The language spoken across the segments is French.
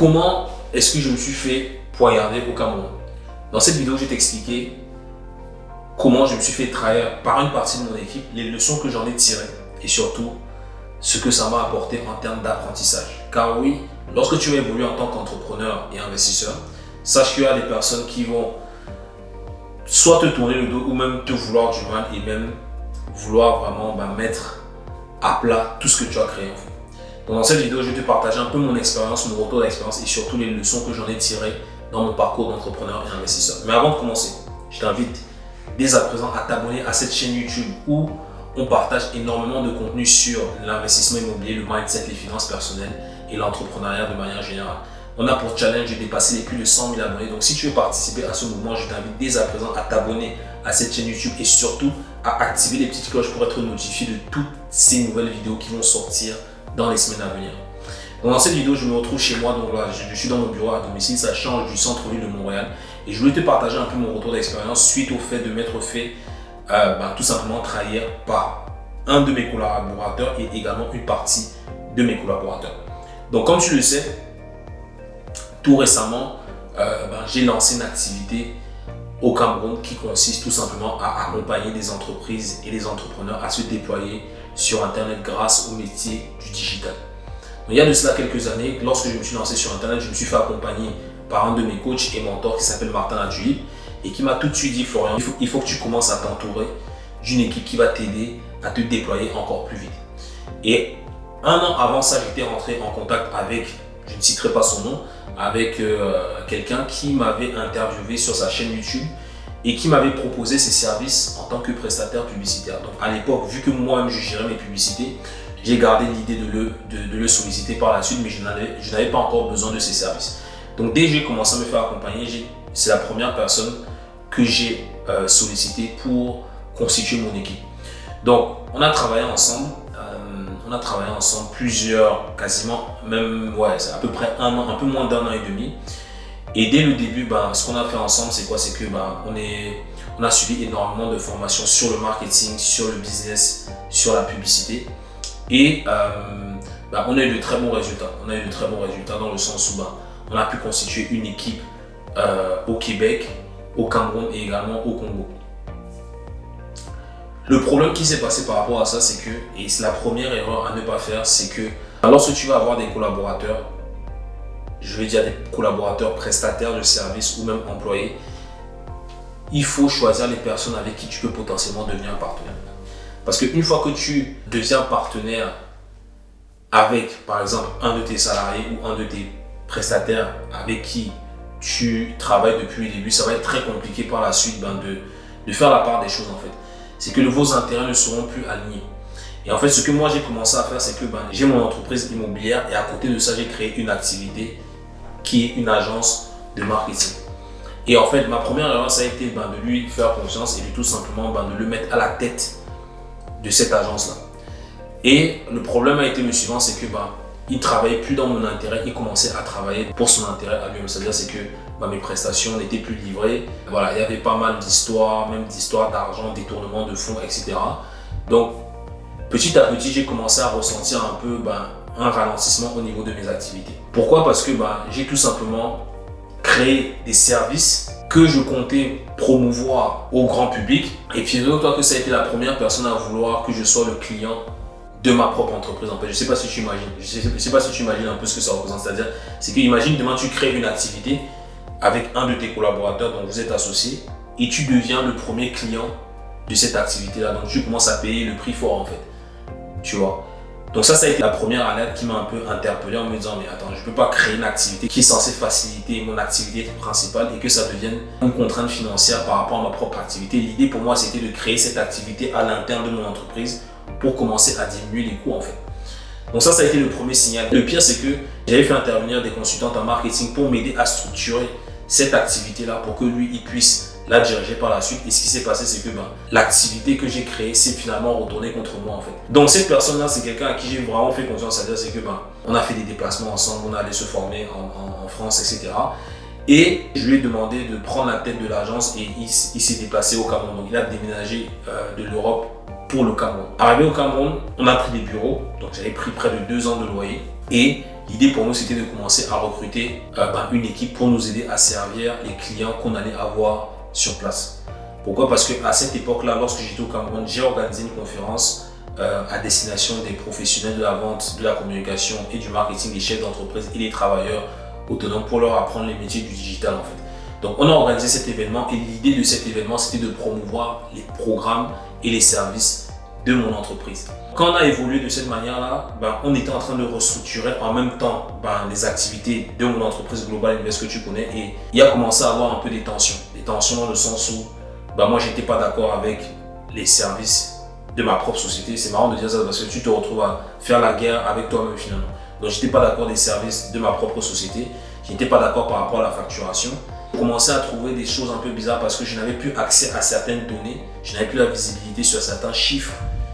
comment est-ce que je me suis fait poignarder au Cameroun Dans cette vidéo, je vais t'expliquer comment je me suis fait trahir par une partie de mon équipe, les leçons que j'en ai tirées et surtout ce que ça m'a apporté en termes d'apprentissage. Car oui, lorsque tu vas évoluer en tant qu'entrepreneur et investisseur, sache qu'il y a des personnes qui vont soit te tourner le dos ou même te vouloir du mal et même vouloir vraiment bah, mettre à plat tout ce que tu as créé. Dans cette vidéo, je vais te partager un peu mon expérience, mon retour d'expérience et surtout les leçons que j'en ai tirées dans mon parcours d'entrepreneur et investisseur. Mais avant de commencer, je t'invite dès à présent à t'abonner à cette chaîne YouTube où on partage énormément de contenu sur l'investissement immobilier, le mindset, les finances personnelles et l'entrepreneuriat de manière générale. On a pour challenge de dépasser les plus de 100 000 abonnés. Donc si tu veux participer à ce mouvement, je t'invite dès à présent à t'abonner à cette chaîne YouTube et surtout à activer les petites cloches pour être notifié de toutes ces nouvelles vidéos qui vont sortir dans les semaines à venir. dans cette vidéo, je me retrouve chez moi, donc là, je suis dans mon bureau à domicile, ça change du centre-ville de Montréal. Et je voulais te partager un peu mon retour d'expérience suite au fait de m'être fait euh, ben, tout simplement trahir par un de mes collaborateurs et également une partie de mes collaborateurs. Donc comme tu le sais, tout récemment, euh, ben, j'ai lancé une activité au Cameroun qui consiste tout simplement à accompagner des entreprises et des entrepreneurs à se déployer sur Internet grâce au métier du digital. il y a de cela quelques années, lorsque je me suis lancé sur Internet, je me suis fait accompagner par un de mes coachs et mentors qui s'appelle Martin Adjulib et qui m'a tout de suite dit Florian, il faut, il faut que tu commences à t'entourer d'une équipe qui va t'aider à te déployer encore plus vite. Et un an avant ça, j'étais rentré en contact avec, je ne citerai pas son nom, avec euh, quelqu'un qui m'avait interviewé sur sa chaîne YouTube et qui m'avait proposé ses services en tant que prestataire publicitaire. Donc à l'époque, vu que moi-même je gérais mes publicités, j'ai gardé l'idée de le, de, le solliciter par la suite, mais je n'avais pas encore besoin de ses services. Donc dès que j'ai commencé à me faire accompagner, c'est la première personne que j'ai euh, sollicité pour constituer mon équipe. Donc on a travaillé ensemble on a travaillé ensemble plusieurs, quasiment, même, ouais, c'est à peu près un an, un peu moins d'un an et demi. Et dès le début, ben, ce qu'on a fait ensemble, c'est quoi? C'est que ben, on, a suivi énormément de formations sur le marketing, sur le business, sur la publicité. Et euh, ben, on a eu de très bons résultats. On a eu de très bons résultats dans le sens où on a pu constituer une équipe euh, au Québec, au Cameroun et également au Congo. Le problème qui s'est passé par rapport à ça, c'est que, et c'est la première erreur à ne pas faire, c'est que lorsque tu vas avoir des collaborateurs, je vais dire des collaborateurs prestataires de services ou même employés, il faut choisir les personnes avec qui tu peux potentiellement devenir partenaire. Parce qu'une fois que tu deviens partenaire avec, par exemple, un de tes salariés ou un de tes prestataires avec qui tu travailles depuis le début, ça va être très compliqué par la suite ben, de, de faire la part des choses en fait c'est que vos intérêts ne seront plus alignés. Et en fait, ce que moi j'ai commencé à faire, c'est que ben, j'ai mon entreprise immobilière et à côté de ça, j'ai créé une activité qui est une agence de marketing. Et en fait, ma première erreur, ça a été ben, de lui faire confiance et de tout simplement ben, de le mettre à la tête de cette agence-là. Et le problème a été le suivant, c'est que ben, il travaillait plus dans mon intérêt, il commençait à travailler pour son intérêt à lui-même. C'est-à-dire c'est que mes prestations n'étaient plus livrées. Voilà, il y avait pas mal d'histoires, même d'histoires d'argent, détournement de fonds, etc. Donc, petit à petit, j'ai commencé à ressentir un peu un ralentissement au niveau de mes activités. Pourquoi? Parce que bah, j'ai tout simplement créé des services que je comptais promouvoir au grand public. Et puis, toi que ça a été la première personne à vouloir que je sois le client de ma propre entreprise en fait. Je sais pas si tu imagines, je sais, sais pas si tu imagines un peu ce que ça représente. C'est-à-dire, c'est que imagine demain tu crées une activité avec un de tes collaborateurs dont vous êtes associé et tu deviens le premier client de cette activité-là. Donc tu commences à payer le prix fort en fait. Tu vois? Donc ça, ça a été la première alerte qui m'a un peu interpellé en me disant mais attends, je peux pas créer une activité qui est censée faciliter mon activité principale et que ça devienne une contrainte financière par rapport à ma propre activité. L'idée pour moi, c'était de créer cette activité à l'interne de mon entreprise pour commencer à diminuer les coûts en fait. Donc ça, ça a été le premier signal. Le pire, c'est que j'avais fait intervenir des consultants en marketing pour m'aider à structurer cette activité-là pour que lui, il puisse la diriger par la suite. Et ce qui s'est passé, c'est que ben, l'activité que j'ai créée s'est finalement retournée contre moi en fait. Donc cette personne-là, c'est quelqu'un à qui j'ai vraiment fait confiance. C'est-à-dire, c'est que ben, on a fait des déplacements ensemble, on a allé se former en, France, etc. Et je lui ai demandé de prendre la tête de l'agence et il, s'est déplacé au Cameroun. Donc il a déménagé euh, de l'Europe pour le Cameroun. Arrivé au Cameroun, on a pris des bureaux, donc j'avais pris près de deux ans de loyer et L'idée pour nous, c'était de commencer à recruter euh, ben, une équipe pour nous aider à servir les clients qu'on allait avoir sur place. Pourquoi? Parce qu'à cette époque-là, lorsque j'étais au Cameroun, j'ai organisé une conférence euh, à destination des professionnels de la vente, de la communication et du marketing, des chefs d'entreprise et des travailleurs autonomes pour leur apprendre les métiers du digital en fait. Donc on a organisé cet événement et l'idée de cet événement c'était de promouvoir les programmes et les services de mon entreprise. Quand on a évolué de cette manière-là, ben, on était en train de restructurer en même temps ben, les activités de mon entreprise Global Invest que tu connais et il a commencé à avoir un peu des tensions. Des tensions dans le sens où ben, moi, j'étais pas d'accord avec les services de ma propre société. C'est marrant de dire ça parce que tu te retrouves à faire la guerre avec toi-même finalement. Donc, j'étais pas d'accord des services de ma propre société. Je n'étais pas d'accord par rapport à la facturation. Commencé à trouver des choses un peu bizarres parce que je n'avais plus accès à certaines données. Je n'avais plus la visibilité sur certains chiffres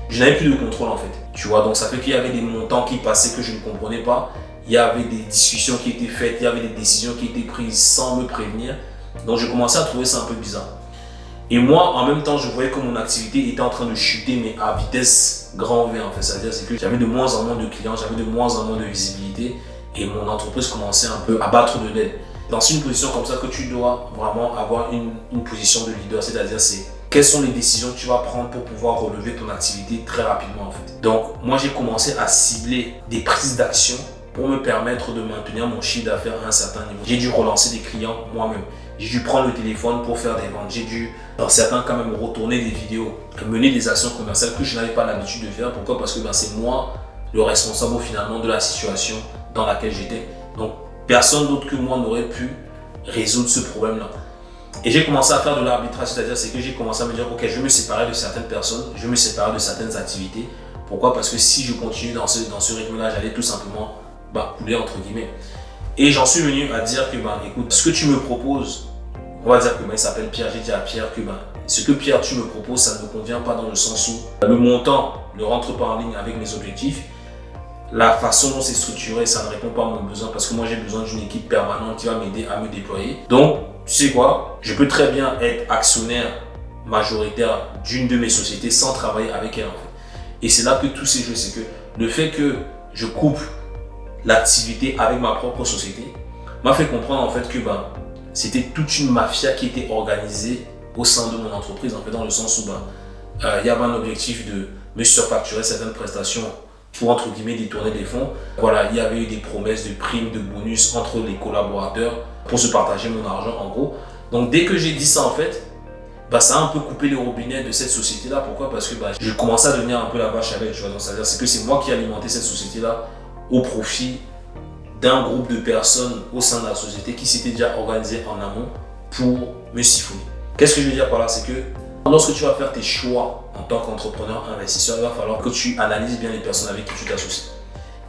je n'avais plus de contrôle en fait. Tu vois, donc ça fait qu'il y avait des montants qui passaient que je ne comprenais pas. Il y avait des discussions qui étaient faites, il y avait des décisions qui étaient prises sans me prévenir. Donc je commençais à trouver ça un peu bizarre. Et moi, en même temps, je voyais que mon activité était en train de chuter, mais à vitesse grand V en fait. C'est-à-dire que j'avais de moins en moins de clients, j'avais de moins en moins de visibilité et mon entreprise commençait un peu à battre de l'aide. Dans une position comme ça que tu dois vraiment avoir une, une position de leader, c'est-à-dire c'est quelles sont les décisions que tu vas prendre pour pouvoir relever ton activité très rapidement en fait. Donc moi j'ai commencé à cibler des prises d'action pour me permettre de maintenir mon chiffre d'affaires à un certain niveau. J'ai dû relancer des clients moi-même. J'ai dû prendre le téléphone pour faire des ventes. J'ai dû, dans certains cas même, retourner des vidéos, mener des actions commerciales que je n'avais pas l'habitude de faire. Pourquoi? Parce que ben, c'est moi le responsable finalement de la situation dans laquelle j'étais. Donc personne d'autre que moi n'aurait pu résoudre ce problème-là. Et j'ai commencé à faire de l'arbitrage, c'est-à-dire c'est que j'ai commencé à me dire, ok, je me séparer de certaines personnes, je me séparer de certaines activités. Pourquoi? Parce que si je continue dans ce, dans ce rythme-là, j'allais tout simplement bah, couler entre guillemets. Et j'en suis venu à dire que, bah, écoute, ce que tu me proposes, on va dire que bah, il s'appelle Pierre, j'ai dit à Pierre que bah, ce que Pierre tu me proposes, ça ne me convient pas dans le sens où le montant ne rentre pas en ligne avec mes objectifs. La façon dont c'est structuré, ça ne répond pas à mon besoin parce que moi j'ai besoin d'une équipe permanente qui va m'aider à me déployer. Donc tu sais quoi, je peux très bien être actionnaire majoritaire d'une de mes sociétés sans travailler avec elle en fait. Et c'est là que tout s'est joué, c'est que le fait que je coupe l'activité avec ma propre société m'a fait comprendre en fait que ben, c'était toute une mafia qui était organisée au sein de mon entreprise, en fait, dans le sens où ben, euh, il y avait un objectif de me surfacturer certaines prestations pour entre guillemets détourner des fonds. Voilà, il y avait eu des promesses de primes, de bonus entre les collaborateurs pour se partager mon argent en gros. Donc dès que j'ai dit ça en fait, bah, ça a un peu coupé les robinets de cette société-là. Pourquoi? Parce que bah, je commençais à devenir un peu la vache à lait. C'est-à-dire que c'est moi qui alimentais cette société-là au profit d'un groupe de personnes au sein de la société qui s'était déjà organisé en amont pour me siphonner. Qu'est-ce que je veux dire par là? C'est que lorsque tu vas faire tes choix en tant qu'entrepreneur, investisseur, il va falloir que tu analyses bien les personnes avec qui tu t'associes.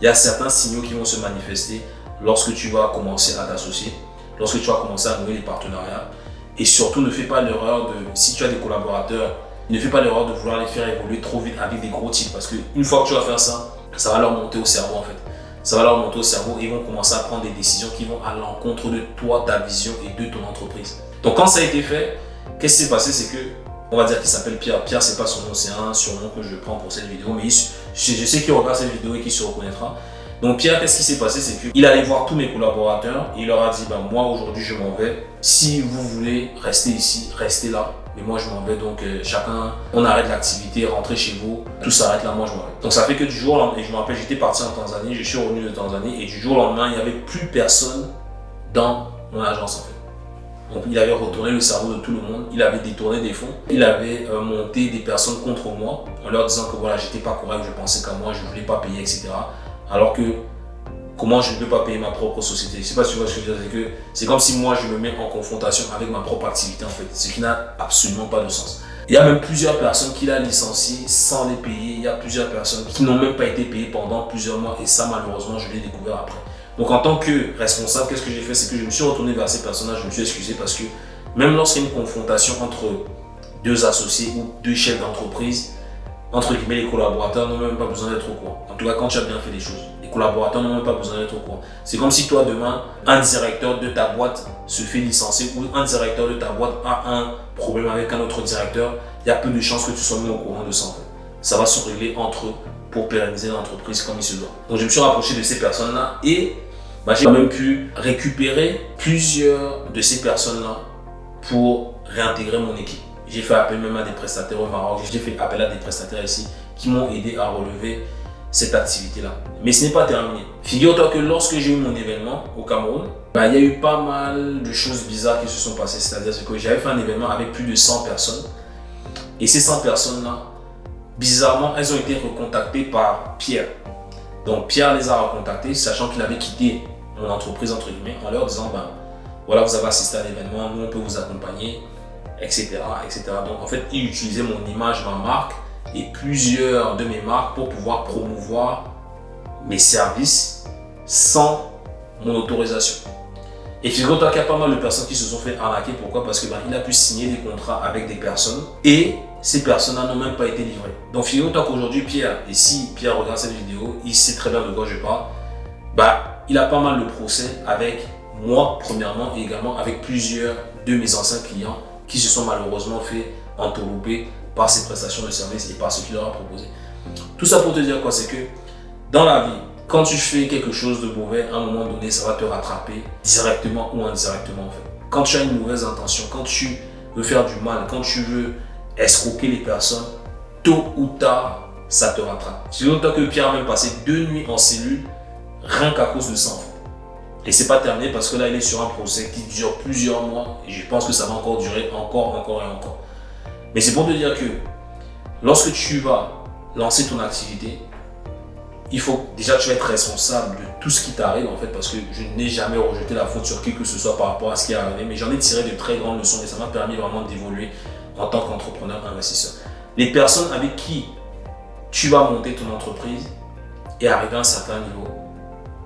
Il y a certains signaux qui vont se manifester lorsque tu vas commencer à t'associer lorsque tu vas commencer à nouer les partenariats. Et surtout, ne fais pas l'erreur de, si tu as des collaborateurs, ne fais pas l'erreur de vouloir les faire évoluer trop vite avec des gros types. Parce qu'une fois que tu vas faire ça, ça va leur monter au cerveau en fait. Ça va leur monter au cerveau et ils vont commencer à prendre des décisions qui vont à l'encontre de toi, ta vision et de ton entreprise. Donc quand ça a été fait, qu'est-ce qui s'est passé? C'est que, on va dire qu'il s'appelle Pierre. Pierre, c'est pas son nom, c'est un surnom que je prends pour cette vidéo. Mais je sais qu'il regarde cette vidéo et qu'il se reconnaîtra. Donc Pierre, qu'est-ce qui s'est passé? C'est qu'il allait voir tous mes collaborateurs et il leur a dit, ben, moi aujourd'hui je m'en vais. Si vous voulez rester ici, restez là. Mais moi je m'en vais, donc euh, chacun, on arrête l'activité, rentrez chez vous, tout s'arrête là, moi je m'en vais. Donc ça fait que du jour au lendemain, et je me rappelle, j'étais parti en Tanzanie, je suis revenu de Tanzanie et du jour au lendemain, il n'y avait plus personne dans mon agence en fait. Donc il avait retourné le cerveau de tout le monde, il avait détourné des fonds, il avait euh, monté des personnes contre moi en leur disant que voilà, j'étais pas correct, je pensais qu'à moi, je voulais pas payer, etc. Alors que comment je ne peux pas payer ma propre société? Je ne sais pas si tu vois ce que je veux dire. C'est comme si moi je me mets en confrontation avec ma propre activité en fait. Ce qui n'a absolument pas de sens. Il y a même plusieurs personnes qui l'ont licencié sans les payer. Il y a plusieurs personnes qui n'ont même pas été payées pendant plusieurs mois. Et ça, malheureusement, je l'ai découvert après. Donc, en tant que responsable, qu'est-ce que j'ai fait? C'est que je me suis retourné vers ces personnes-là. Je me suis excusé parce que même lorsqu'il y a une confrontation entre deux associés ou deux chefs d'entreprise, entre guillemets, les collaborateurs n'ont même pas besoin d'être au courant. En tout cas, quand tu as bien fait les choses, les collaborateurs n'ont même pas besoin d'être au courant. C'est comme si toi, demain, un directeur de ta boîte se fait licencier ou un directeur de ta boîte a un problème avec un autre directeur, il y a peu de chances que tu sois mis au courant de ça. Ça va se régler entre eux pour pérenniser l'entreprise comme il se doit. Donc je me suis rapproché de ces personnes-là et bah, j'ai même pu récupérer plusieurs de ces personnes-là pour réintégrer mon équipe. J'ai fait appel même à des prestataires au Maroc, j'ai fait appel à des prestataires ici qui m'ont aidé à relever cette activité-là. Mais ce n'est pas terminé. Figure-toi que lorsque j'ai eu mon événement au Cameroun, bah, il y a eu pas mal de choses bizarres qui se sont passées. C'est-à-dire que j'avais fait un événement avec plus de 100 personnes. Et ces 100 personnes-là, bizarrement, elles ont été recontactées par Pierre. Donc Pierre les a recontactées, sachant qu'il avait quitté mon entreprise, entre guillemets, en leur disant, ben, voilà, vous avez assisté à l'événement, nous on peut vous accompagner, etc.. Donc en fait, il utilisait mon image, ma marque, et plusieurs de mes marques pour pouvoir promouvoir mes services sans mon autorisation. Et figure-toi qu'il y a pas mal de personnes qui se sont fait arnaquer. Pourquoi? Parce qu'il ben, a pu signer des contrats avec des personnes et ces personnes-là n'ont même pas été livrées. Donc figure-toi qu'aujourd'hui, Pierre, et si Pierre regarde cette vidéo, il sait très bien de quoi je parle, bah, il a pas mal de procès avec moi, premièrement, et également avec plusieurs de mes anciens clients qui se sont malheureusement fait entourlouper par ses prestations de services et par ce qu'il leur a proposé. Tout ça pour te dire quoi C'est que dans la vie, quand tu fais quelque chose de mauvais, à un moment donné, ça va te rattraper directement ou indirectement. Quand tu as une mauvaise intention, quand tu veux faire du mal, quand tu veux escroquer les personnes, tôt ou tard, ça te rattrape. C'est longtemps que Pierre a même passé deux nuits en cellule, rien qu'à cause de ça en. Et c'est pas terminé parce que là, il est sur un procès qui dure plusieurs mois et je pense que ça va encore durer encore, encore et encore. Mais c'est pour te dire que lorsque tu vas lancer ton activité, il faut déjà tu être responsable de tout ce qui t'arrive en fait parce que je n'ai jamais rejeté la faute sur qui que ce soit par rapport à ce qui est arrivé mais j'en ai tiré de très grandes leçons et ça m'a permis vraiment d'évoluer en tant qu'entrepreneur investisseur. Les personnes avec qui tu vas monter ton entreprise et arriver à un certain niveau,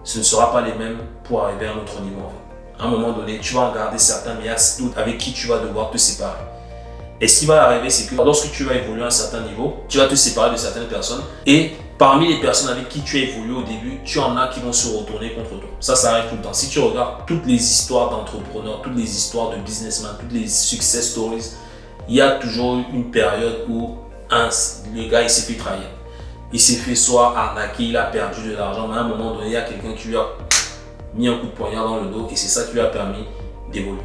ce ne sera pas les mêmes pour arriver à un autre niveau. À un moment donné, tu vas en garder certains, a d'autres avec qui tu vas devoir te séparer. Et ce qui va arriver, c'est que lorsque tu vas évoluer à un certain niveau, tu vas te séparer de certaines personnes. Et parmi les personnes avec qui tu as évolué au début, tu en as qui vont se retourner contre toi. Ça, ça arrive tout le temps. Si tu regardes toutes les histoires d'entrepreneurs, toutes les histoires de businessmen, toutes les success stories, il y a toujours une période où le gars il s'est fait trahir. Il s'est fait soit arnaquer, il a perdu de l'argent, mais à un moment donné, il y a quelqu'un qui lui a mis un coup de poignard dans le dos et c'est ça qui lui a permis d'évoluer.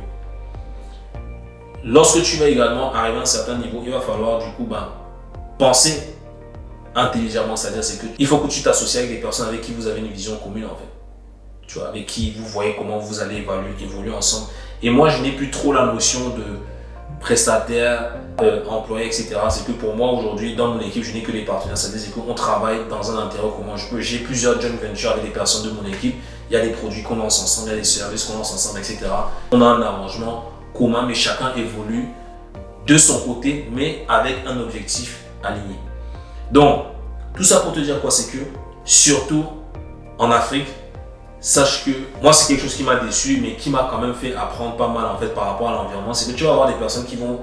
Lorsque tu vas également arriver à un certain niveau, il va falloir du coup ben, penser intelligemment. C'est-à-dire qu'il faut que tu t'associes avec des personnes avec qui vous avez une vision commune en fait. Tu vois, avec qui vous voyez comment vous allez évaluer, évoluer ensemble. Et moi, je n'ai plus trop la notion de prestataire, euh, employé, etc. C'est que pour moi, aujourd'hui, dans mon équipe, je n'ai que les partenaires. C'est-à-dire qu'on travaille dans un intérêt commun. J'ai plusieurs joint ventures avec des personnes de mon équipe. Il y a des produits qu'on lance ensemble, il y a des services qu'on lance ensemble, etc. On a un arrangement commun, mais chacun évolue de son côté, mais avec un objectif aligné. Donc, tout ça pour te dire quoi? C'est que, surtout en Afrique, sache que moi, c'est quelque chose qui m'a déçu, mais qui m'a quand même fait apprendre pas mal en fait par rapport à l'environnement. C'est que tu vas avoir des personnes qui vont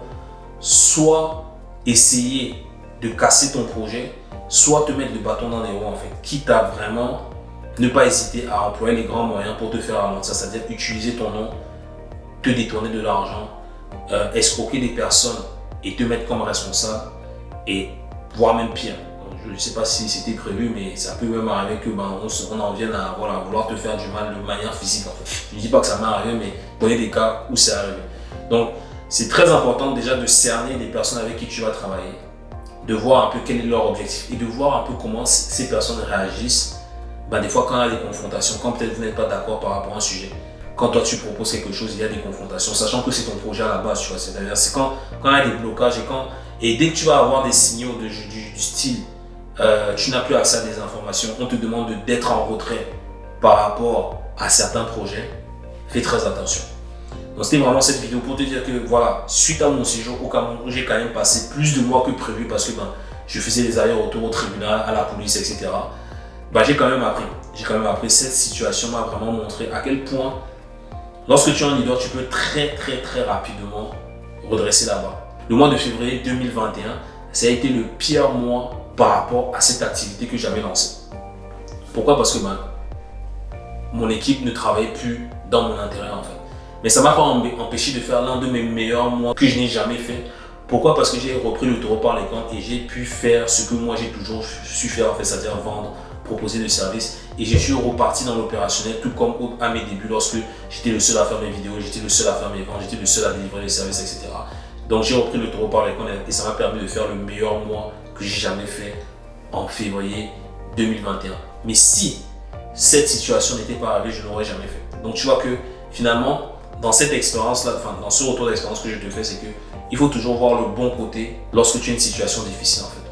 soit essayer de casser ton projet, soit te mettre le bâton dans les roues en fait, quitte à vraiment ne pas hésiter à employer les grands moyens pour te faire avancer, c'est-à-dire utiliser ton nom te détourner de l'argent, euh, escroquer des personnes et te mettre comme responsable et voire même pire. Je ne sais pas si c'était prévu, mais ça peut même arriver que ben, on, en vienne à vouloir te faire du mal de manière physique. Je ne dis pas que ça m'est arrivé, mais y a des cas où c'est arrivé. Donc, c'est très important déjà de cerner les personnes avec qui tu vas travailler, de voir un peu quel est leur objectif et de voir un peu comment ces personnes réagissent. Ben, des fois, quand il y a des confrontations, quand peut-être vous n'êtes pas d'accord par rapport à un sujet, quand toi tu proposes quelque chose, il y a des confrontations, sachant que c'est ton projet à la base, tu vois. C'est-à-dire, c'est quand, quand il y a des blocages et quand, et dès que tu vas avoir des signaux de, du, style, euh, tu n'as plus accès à des informations, on te demande d'être en retrait par rapport à certains projets, fais très attention. Donc c'était vraiment cette vidéo pour te dire que voilà, suite à mon séjour au Cameroun, j'ai quand même passé plus de mois que prévu parce que ben, je faisais des allers-retours au tribunal, à la police, etc. Ben, j'ai quand même appris. J'ai quand même appris. Cette situation m'a vraiment montré à quel point Lorsque tu es un leader, tu peux très très très rapidement redresser la barre. Le mois de février 2021, ça a été le pire mois par rapport à cette activité que j'avais lancée. Pourquoi? Parce que ben, mon équipe ne travaillait plus dans mon intérêt en fait. Mais ça m'a pas empêché de faire l'un de mes meilleurs mois que je n'ai jamais fait Pourquoi? Parce que j'ai repris le taureau par les cornes et j'ai pu faire ce que moi j'ai toujours su faire, en fait, c'est-à-dire vendre, proposer des services. Et je suis reparti dans l'opérationnel, tout comme à mes débuts, lorsque j'étais le seul à faire mes vidéos, j'étais le seul à faire mes ventes, j'étais le seul à délivrer les services, etc. Donc j'ai repris le taureau par les cornes et ça m'a permis de faire le meilleur mois que j'ai jamais fait en février 2021. Mais si cette situation n'était pas arrivée, je n'aurais jamais fait. Donc tu vois que finalement, dans cette expérience-là, enfin dans ce retour d'expérience que je te fais, c'est que il faut toujours voir le bon côté lorsque tu as une situation difficile en fait.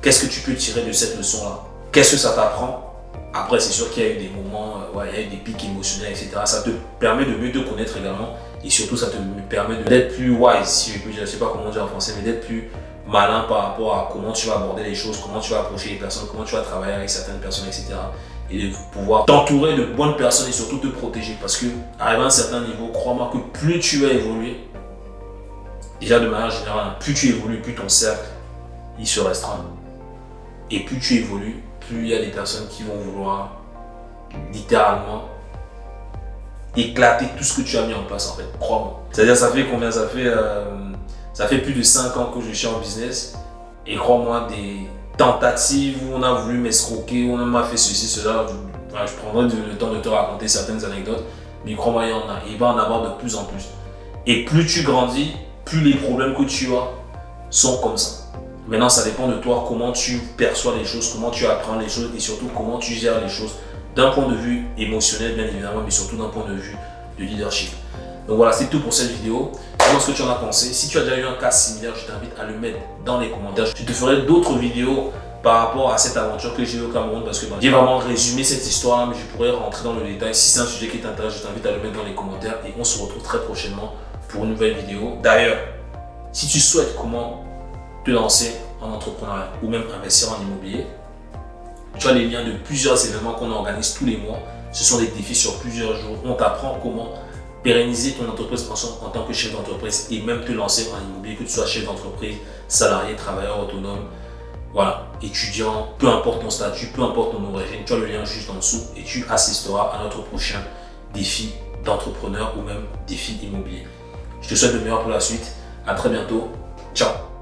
Qu'est-ce que tu peux tirer de cette leçon-là? Qu'est-ce que ça t'apprend? Après, c'est sûr qu'il y a eu des moments, euh, il y a eu des pics émotionnels, etc. Ça te permet de mieux te connaître également et surtout ça te permet d'être plus wise, si je je sais pas comment dire en français, mais d'être plus malin par rapport à comment tu vas aborder les choses, comment tu vas approcher les personnes, comment tu vas travailler avec certaines personnes, etc. Et de pouvoir t'entourer de bonnes personnes et surtout te protéger. Parce que, arrivé à un certain niveau, crois-moi que plus tu vas évoluer, déjà de manière générale, plus tu évolues, plus ton cercle, il se restreint. Et plus tu évolues, plus il y a des personnes qui vont vouloir littéralement éclater tout ce que tu as mis en place en fait, crois-moi. C'est-à-dire ça fait combien? Ça fait euh, ça fait plus de 5 ans que je suis en business et crois-moi des tentatives où on a voulu m'escroquer, où on m'a fait ceci, cela. Je, prendrai le temps de te raconter certaines anecdotes, mais crois-moi il y en a, il va en avoir de plus en plus. Et plus tu grandis, plus les problèmes que tu as sont comme ça. Maintenant, ça dépend de toi, comment tu perçois les choses, comment tu apprends les choses et surtout comment tu gères les choses d'un point de vue émotionnel, bien évidemment, mais surtout d'un point de vue de leadership. Donc voilà, c'est tout pour cette vidéo. Dis-moi ce que tu en as pensé. Si tu as déjà eu un cas similaire, je t'invite à le mettre dans les commentaires. Je te ferai d'autres vidéos par rapport à cette aventure que j'ai eu au Cameroun parce que j'ai vraiment résumé cette histoire, mais je pourrais rentrer dans le détail. Si c'est un sujet qui t'intéresse, je t'invite à le mettre dans les commentaires et on se retrouve très prochainement pour une nouvelle vidéo. D'ailleurs, si tu souhaites comment te lancer en entrepreneuriat ou même investir en immobilier, tu as les liens de plusieurs événements qu'on organise tous les mois. Ce sont des défis sur plusieurs jours. On t'apprend comment pérenniser ton entreprise en, tant que chef d'entreprise et même te lancer en immobilier, que tu sois chef d'entreprise, salarié, travailleur autonome, étudiant, peu importe ton statut, peu importe ton origine, tu as le lien juste en dessous et tu assisteras à notre prochain défi d'entrepreneur ou même défi immobilier. Je te souhaite le meilleur pour la suite. À très bientôt. Ciao